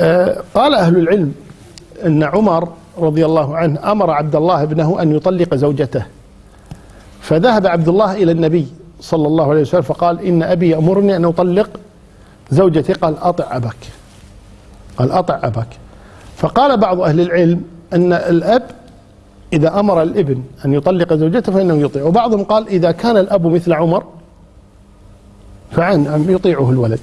آه، قال أهل العلم أن عمر رضي الله عنه أمر عبد الله ابنه أن يطلق زوجته. فذهب عبد الله إلى النبي صلى الله عليه وسلم فقال إن أبي يأمرني أن أطلق زوجتي. قال أطع أبك قال أطع أبك فقال بعض أهل العلم أن الأب إذا أمر الابن أن يطلق زوجته فإنه يطيع. وبعضهم قال إذا كان الأب مثل عمر فعن يطيعه الولد.